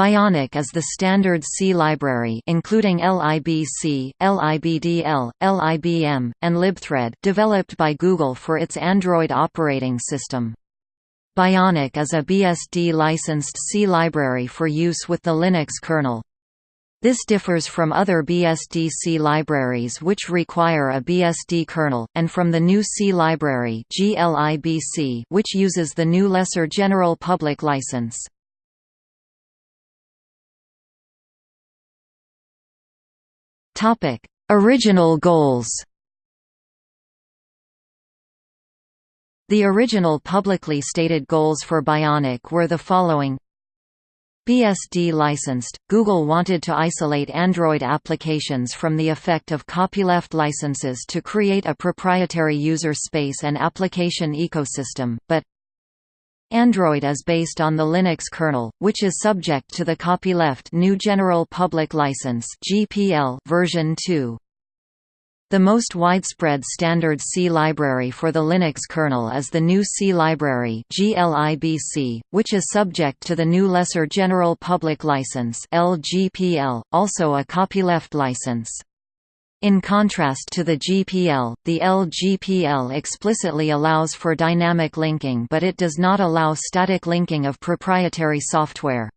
Bionic is the standard C library including libc, libdl, libm, and libthread developed by Google for its Android operating system. Bionic is a BSD-licensed C library for use with the Linux kernel. This differs from other BSD-C libraries which require a BSD kernel, and from the GNU C library which uses the GNU Lesser General Public License. Topic: Original goals. The original publicly stated goals for Bionic were the following BSD licensed, Google wanted to isolate Android applications from the effect of copyleft licenses to create a proprietary user space and application ecosystem, but Android is based on the Linux kernel, which is subject to the copyleft GNU General Public License (GPL) version 2. The most widespread standard C library for the Linux kernel is the GNU C library (GLIBC), which is subject to the GNU Lesser General Public License (LGPL), also a copyleft license. In contrast to the GPL, the LGPL explicitly allows for dynamic linking but it does not allow static linking of proprietary software.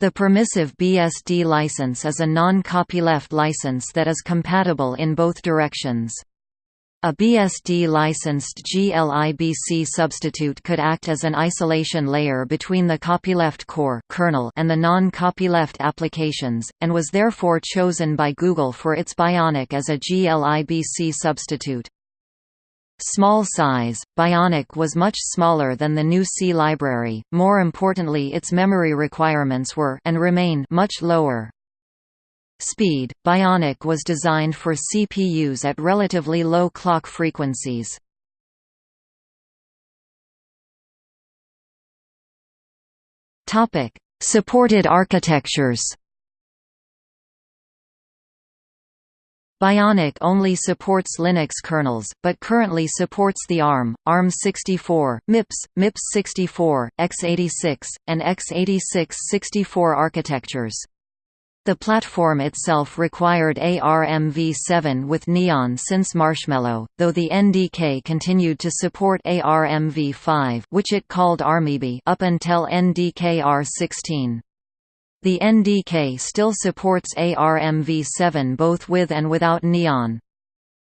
The permissive BSD license is a non-copyleft license that is compatible in both directions. A BSD-licensed GLIBC substitute could act as an isolation layer between the copyleft core kernel and the non-copyleft applications, and was therefore chosen by Google for its Bionic as a GLIBC substitute. Small size, Bionic was much smaller than the GNU C library, more importantly its memory requirements were and remain much lower. Speed – Bionic was designed for CPUs at relatively low clock frequencies. Supported architectures Bionic only supports Linux kernels, but currently supports the ARM, ARM64, MIPS, MIPS64, x86, and x86-64 architectures. The platform itself required ARMv7 with Neon since Marshmallow, though the NDK continued to support ARMv5 which it called ARMEABI up until NDK-R16. The NDK still supports ARMv7 both with and without Neon.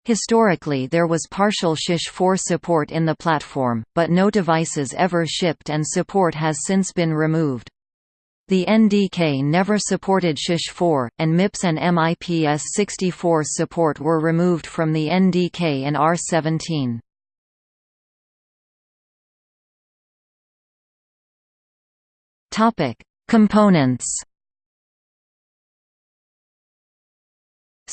Historically there was partial SHISH-4 support in the platform, but no devices ever shipped and support has since been removed. The NDK never supported SHISH-4, and MIPS and MIPS-64 support were removed from the NDK in R17. Components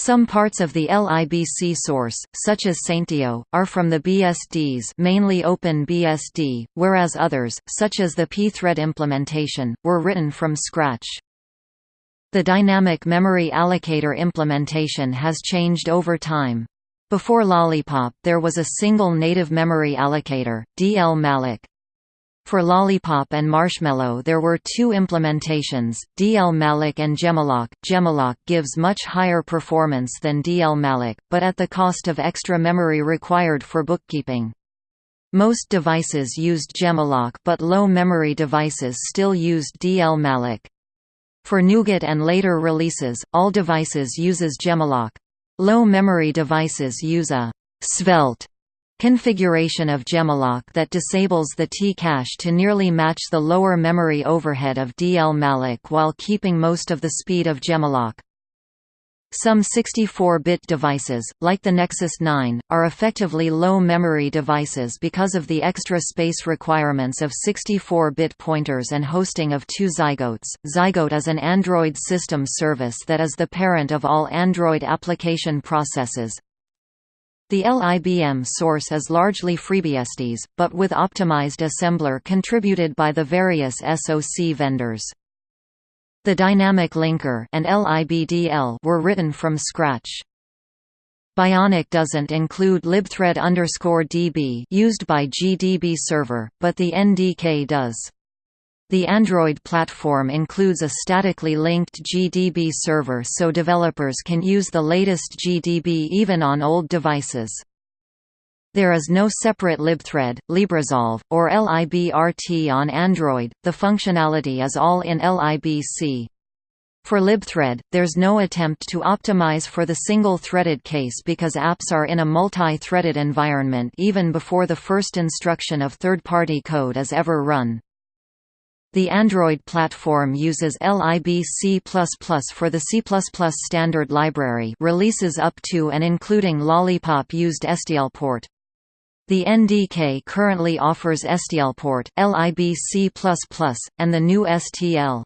Some parts of the LIBC source, such as Saintio, are from the BSDs mainly OpenBSD, whereas others, such as the pthread implementation, were written from scratch. The dynamic memory allocator implementation has changed over time. Before Lollipop there was a single native memory allocator, dlmalloc, for Lollipop and Marshmallow there were two implementations, dlmalloc and jemalloc. jemalloc gives much higher performance than dlmalloc, but at the cost of extra memory required for bookkeeping. Most devices used jemalloc but low-memory devices still used dlmalloc. For Nougat and later releases, all devices uses jemalloc. Low-memory devices use a «svelte» configuration of jemalloc that disables the T-cache to nearly match the lower memory overhead of dlmalloc while keeping most of the speed of jemalloc. Some 64-bit devices, like the Nexus 9, are effectively low-memory devices because of the extra space requirements of 64-bit pointers and hosting of two Zygotes. Zygote is an Android system service that is the parent of all Android application processes. The LIBM source is largely FreeBSDs, but with optimized assembler contributed by the various SoC vendors. The Dynamic Linker and LIBDL were written from scratch. Bionic doesn't include libthread DB used by GDB server, but the NDK does. The Android platform includes a statically linked GDB server so developers can use the latest GDB even on old devices. There is no separate libthread, libresolve, or librt on Android, the functionality is all in libc. For libthread, there's no attempt to optimize for the single-threaded case because apps are in a multi-threaded environment even before the first instruction of third-party code is ever run. The Android platform uses libc++ for the C++ standard library releases up to and including Lollipop used STLport. The NDK currently offers STLport, libc++, and the GNU STL.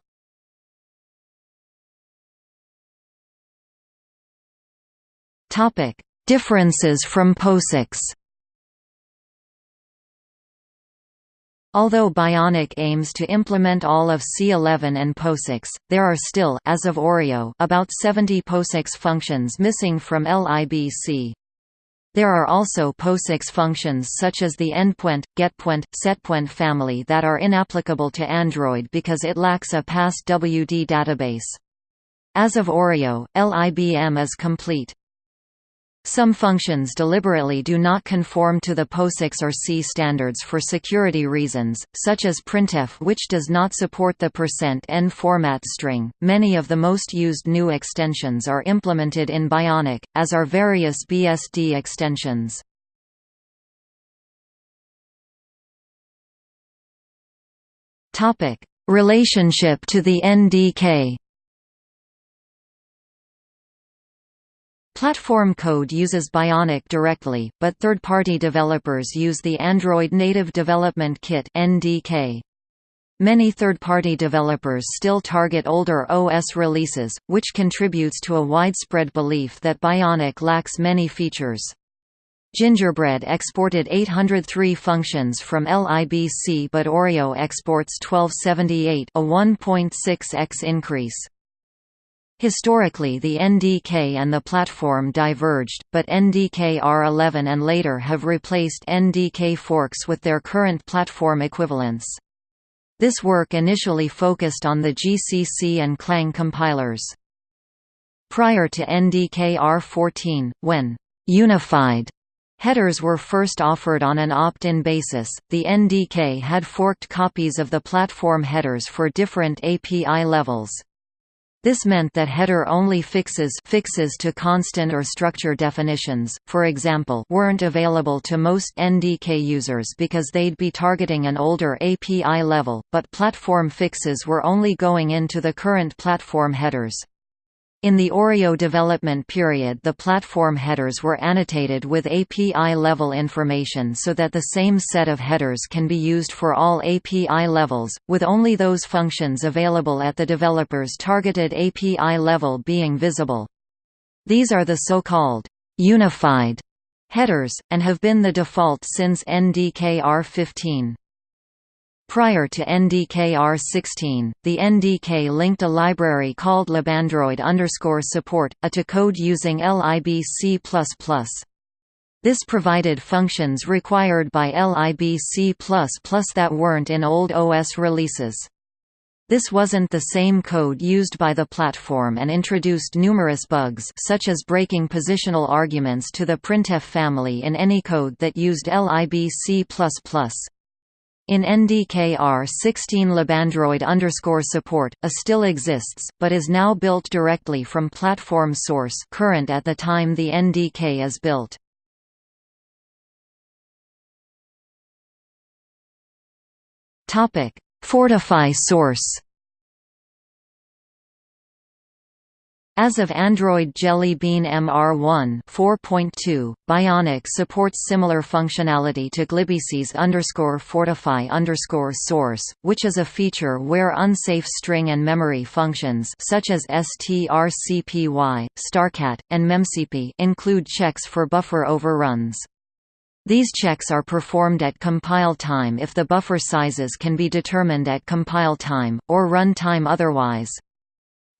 Differences from POSIX Although Bionic aims to implement all of C11 and POSIX, there are still as of Oreo about 70 POSIX functions missing from LIBC. There are also POSIX functions such as the endpoint, getPoint, setPoint family that are inapplicable to Android because it lacks a PAS-WD database. As of Oreo, LIBM is complete. Some functions deliberately do not conform to the POSIX or C standards for security reasons, such as printf which does not support the %n format string. Many of the most used GNU extensions are implemented in Bionic, as are various BSD extensions. Topic: Relationship to the NDK. Platform code uses Bionic directly, but third-party developers use the Android Native Development Kit (NDK). Many third-party developers still target older OS releases, which contributes to a widespread belief that Bionic lacks many features. Gingerbread exported 803 functions from LIBC but Oreo exports 1278 a 1.6x increase. Historically the NDK and the platform diverged, but NDK R11 and later have replaced NDK forks with their current platform equivalents. This work initially focused on the GCC and Clang compilers. Prior to NDK R14, when «unified» headers were first offered on an opt-in basis, the NDK had forked copies of the platform headers for different API levels. This meant that header-only fixes fixes to constant or structure definitions, for example weren't available to most NDK users because they'd be targeting an older API level, but platform fixes were only going into the current platform headers. In the Oreo development period the platform headers were annotated with API-level information so that the same set of headers can be used for all API levels, with only those functions available at the developer's targeted API level being visible. These are the so-called «unified» headers, and have been the default since NDK-R15. Prior to NDK-R16, the NDK linked a library called libandroid underscore support, a to code using libc++. This provided functions required by libc++ that weren't in old OS releases. This wasn't the same code used by the platform and introduced numerous bugs such as breaking positional arguments to the printf family in any code that used libc++. In NDKR 16 libandroid support, a still exists, but is now built directly from platform source current at the time the NDK is built. Fortify source As of Android Jelly Bean MR1 4.2, Bionic supports similar functionality to glibc's underscore fortify underscore source, which is a feature where unsafe string and memory functions such as strcpy, strcat, and memcpy include checks for buffer overruns. These checks are performed at compile time if the buffer sizes can be determined at compile time, or run time otherwise.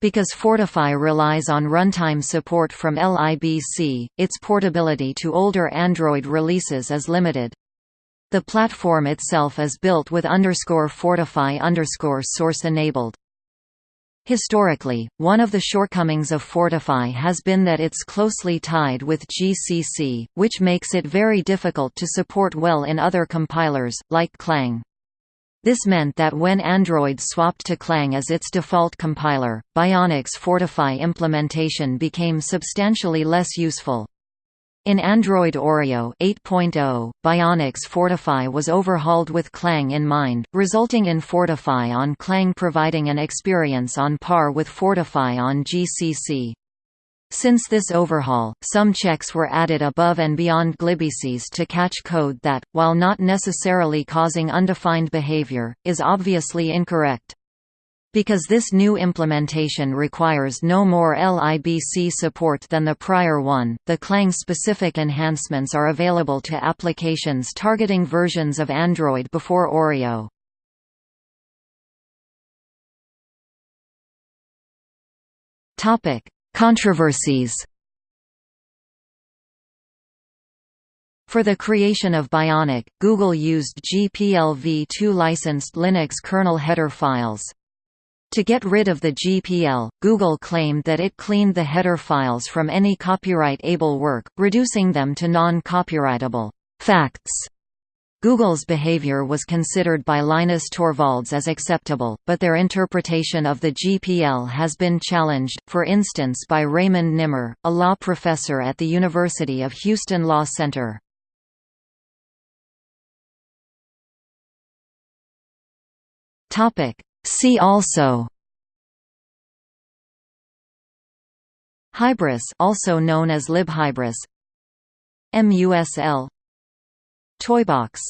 Because Fortify relies on runtime support from LIBC, its portability to older Android releases is limited. The platform itself is built with underscore Fortify underscore source enabled. Historically, one of the shortcomings of Fortify has been that it's closely tied with GCC, which makes it very difficult to support well in other compilers, like Clang. This meant that when Android swapped to Clang as its default compiler, Bionic's Fortify implementation became substantially less useful. In Android Oreo 8.0, Bionic's Fortify was overhauled with Clang in mind, resulting in Fortify on Clang providing an experience on par with Fortify on GCC. Since this overhaul, some checks were added above and beyond glibcs to catch code that, while not necessarily causing undefined behavior, is obviously incorrect. Because this new implementation requires no more LIBC support than the prior one, the Clang-specific enhancements are available to applications targeting versions of Android before Oreo. Controversies For the creation of Bionic, Google used GPL-v2 licensed Linux kernel header files. To get rid of the GPL, Google claimed that it cleaned the header files from any copyright-able work, reducing them to non-copyrightable facts. Google's behavior was considered by Linus Torvalds as acceptable, but their interpretation of the GPL has been challenged, for instance by Raymond Nimmer, a law professor at the University of Houston Law Center. See also Hybris also known as libhybris MUSL Toybox